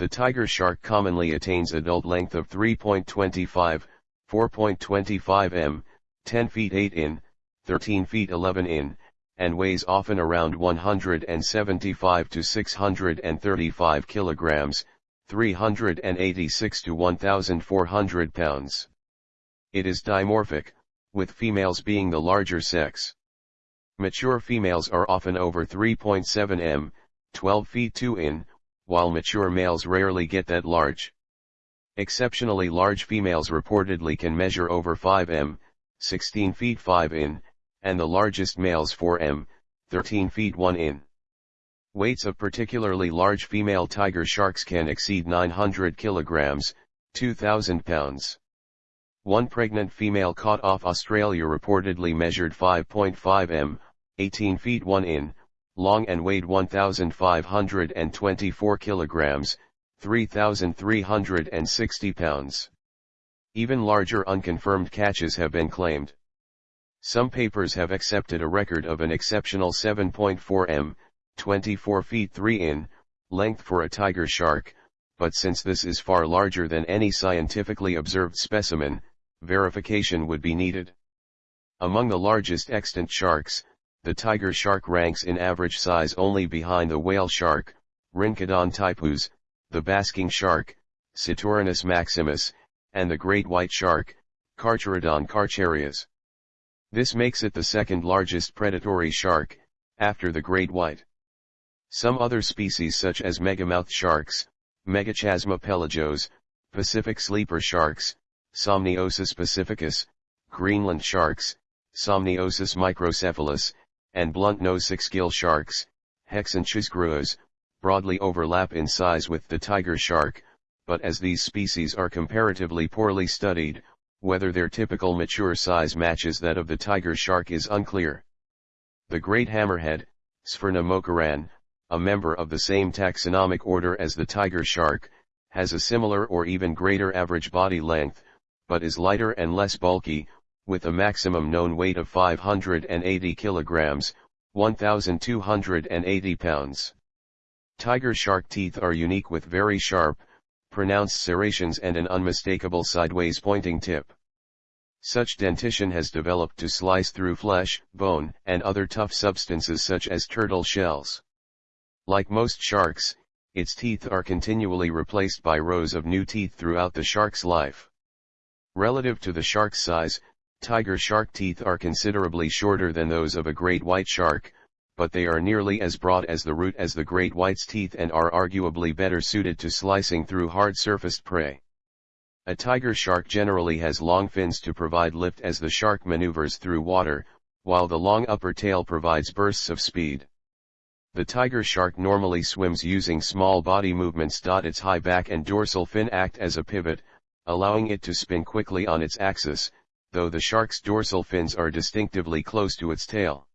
The tiger shark commonly attains adult length of 3.25, 4.25 m, 10 feet 8 in, 13 feet 11 in, and weighs often around 175 to 635 kilograms, 386 to 1400 pounds. It is dimorphic, with females being the larger sex. Mature females are often over 3.7 m, 12 feet 2 in, while mature males rarely get that large. Exceptionally large females reportedly can measure over 5 m, 16 feet 5 in, and the largest males 4 m, 13 feet 1 in. Weights of particularly large female tiger sharks can exceed 900 kilograms, 2,000 pounds. One pregnant female caught off Australia reportedly measured 5.5 m, 18 feet 1 in, long and weighed 1,524 kilograms, 3,360 pounds. Even larger unconfirmed catches have been claimed. Some papers have accepted a record of an exceptional 7.4 m, 24 feet 3 in, length for a tiger shark, but since this is far larger than any scientifically observed specimen, verification would be needed. Among the largest extant sharks, the tiger shark ranks in average size only behind the whale shark, Rhincodon typus, the basking shark, Cetorhinus maximus, and the great white shark, Carcharodon carcharias. This makes it the second largest predatory shark, after the great white. Some other species such as megamouth sharks, Megachasma pelagios, Pacific sleeper sharks, Somniosus pacificus, Greenland sharks, Somniosus microcephalus, and blunt-nosed six-gill sharks, Hexanchus griseus, broadly overlap in size with the tiger shark, but as these species are comparatively poorly studied, whether their typical mature size matches that of the tiger shark is unclear. The great hammerhead, Sphyrna mokarran, a member of the same taxonomic order as the tiger shark, has a similar or even greater average body length, but is lighter and less bulky, with a maximum known weight of 580 kilograms, 1,280 pounds. Tiger shark teeth are unique with very sharp, pronounced serrations and an unmistakable sideways pointing tip. Such dentition has developed to slice through flesh, bone, and other tough substances such as turtle shells. Like most sharks, its teeth are continually replaced by rows of new teeth throughout the shark's life. Relative to the shark's size, tiger shark teeth are considerably shorter than those of a great white shark, but they are nearly as broad as the root as the great white's teeth and are arguably better suited to slicing through hard-surfaced prey. A tiger shark generally has long fins to provide lift as the shark maneuvers through water, while the long upper tail provides bursts of speed. The tiger shark normally swims using small body movements. Its high back and dorsal fin act as a pivot, allowing it to spin quickly on its axis, though the shark's dorsal fins are distinctively close to its tail.